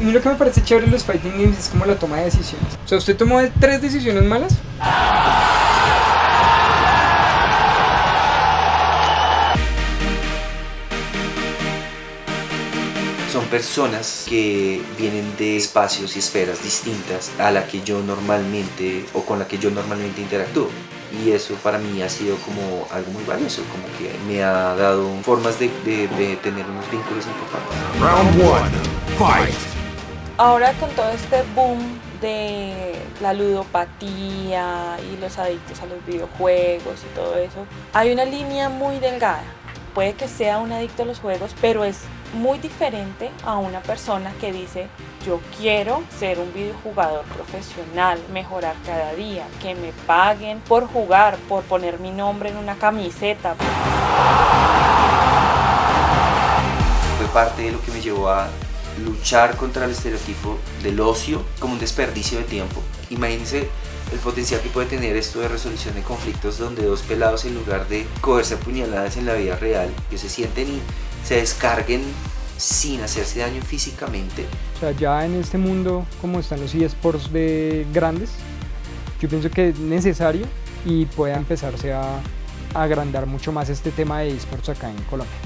A mí lo que me parece chévere en los fighting games es como la toma de decisiones. O sea, ¿usted tomó tres decisiones malas? son personas que vienen de espacios y esferas distintas a la que yo normalmente o con la que yo normalmente interactúo y eso para mí ha sido como algo muy valioso, como que me ha dado formas de, de, tener unos vínculos importantes. Round one, fight. Ahora con todo este boom de la ludopatía y los adictos a los videojuegos y todo eso, hay una línea muy delgada. Puede que sea un adicto a los juegos, pero es muy diferente a una persona que dice yo quiero ser un videojugador profesional, mejorar cada día, que me paguen por jugar, por poner mi nombre en una camiseta. Fue parte de lo que me llevó a luchar contra el estereotipo del ocio como un desperdicio de tiempo. Imagínense el potencial que puede tener esto de resolución de conflictos donde dos pelados en lugar de cogerse puñaladas en la vida real, que se sienten y se descarguen sin hacerse daño físicamente. O sea, ya en este mundo como están los eSports de grandes, yo pienso que es necesario y pueda empezarse a agrandar mucho más este tema de eSports acá en Colombia.